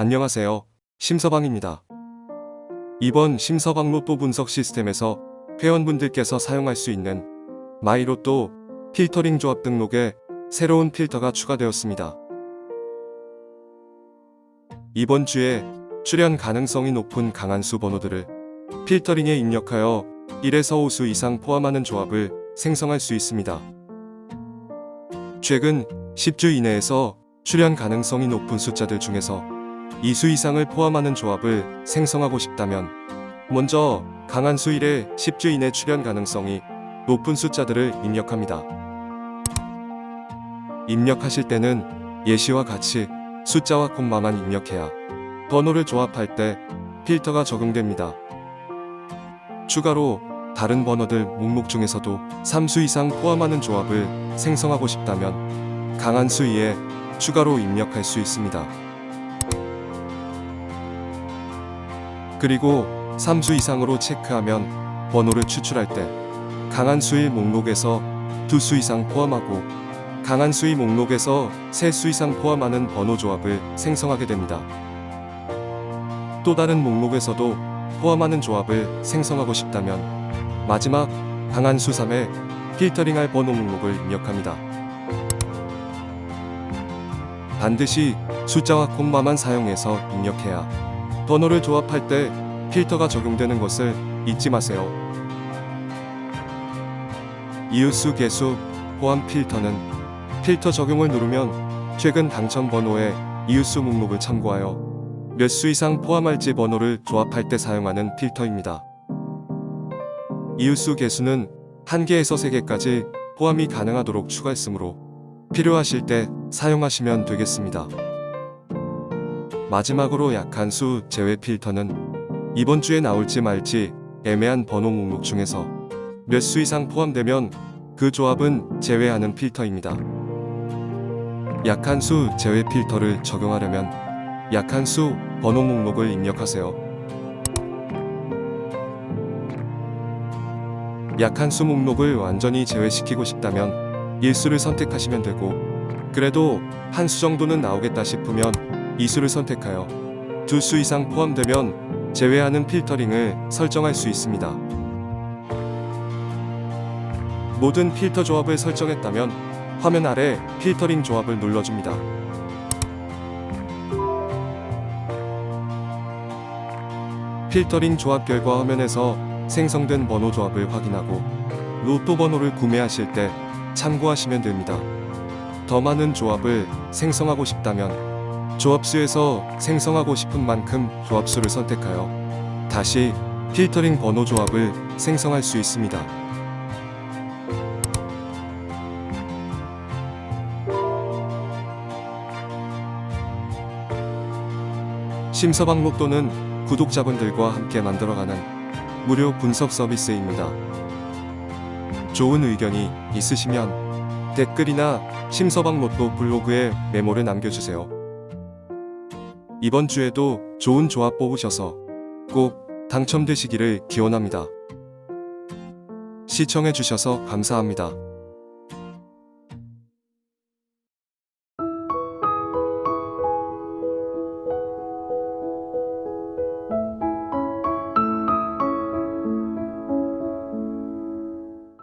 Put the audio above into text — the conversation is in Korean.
안녕하세요. 심서방입니다. 이번 심서방 로또 분석 시스템에서 회원분들께서 사용할 수 있는 마이로또 필터링 조합 등록에 새로운 필터가 추가되었습니다. 이번 주에 출연 가능성이 높은 강한 수 번호들을 필터링에 입력하여 1에서 5수 이상 포함하는 조합을 생성할 수 있습니다. 최근 10주 이내에서 출연 가능성이 높은 숫자들 중에서 2수 이상을 포함하는 조합을 생성하고 싶다면 먼저 강한 수 1의 10주 이내 출연 가능성이 높은 숫자들을 입력합니다. 입력하실 때는 예시와 같이 숫자와 콤마만 입력해야 번호를 조합할 때 필터가 적용됩니다. 추가로 다른 번호들 목록 중에서도 3수 이상 포함하는 조합을 생성하고 싶다면 강한 수 2에 추가로 입력할 수 있습니다. 그리고 3수 이상으로 체크하면 번호를 추출할 때 강한 수의 목록에서 2수 이상 포함하고 강한 수의 목록에서 3수 이상 포함하는 번호 조합을 생성하게 됩니다. 또 다른 목록에서도 포함하는 조합을 생성하고 싶다면 마지막 강한 수 3에 필터링할 번호 목록을 입력합니다. 반드시 숫자와 콤마만 사용해서 입력해야 번호를 조합할 때 필터가 적용되는 것을 잊지 마세요. 이웃수 개수 포함 필터는 필터 적용을 누르면 최근 당첨 번호의 이웃수 목록을 참고하여 몇 수 이상 포함할지 번호를 조합할 때 사용하는 필터입니다. 이웃수 개수는 1개에서 3개까지 포함이 가능하도록 추가했으므로 필요하실 때 사용하시면 되겠습니다. 마지막으로 약한 수 제외 필터는 이번 주에 나올지 말지 애매한 번호 목록 중에서 몇 수 이상 포함되면 그 조합은 제외하는 필터입니다. 약한 수 제외 필터를 적용하려면 약한 수 번호 목록을 입력하세요. 약한 수 목록을 완전히 제외시키고 싶다면 일수를 선택하시면 되고 그래도 한 수 정도는 나오겠다 싶으면 이수를 선택하여 두 수 이상 포함되면 제외하는 필터링을 설정할 수 있습니다. 모든 필터 조합을 설정했다면 화면 아래 필터링 조합을 눌러줍니다. 필터링 조합 결과 화면에서 생성된 번호 조합을 확인하고 로또 번호를 구매하실 때 참고하시면 됩니다. 더 많은 조합을 생성하고 싶다면 조합수에서 생성하고 싶은 만큼 조합수를 선택하여 다시 필터링 번호 조합을 생성할 수 있습니다. 심서방 목도는 구독자분들과 함께 만들어가는 무료 분석 서비스입니다. 좋은 의견이 있으시면 댓글이나 심서방 로또 블로그에 메모를 남겨주세요. 이번 주에도 좋은 조합 뽑으셔서 꼭 당첨되시기를 기원합니다. 시청해주셔서 감사합니다.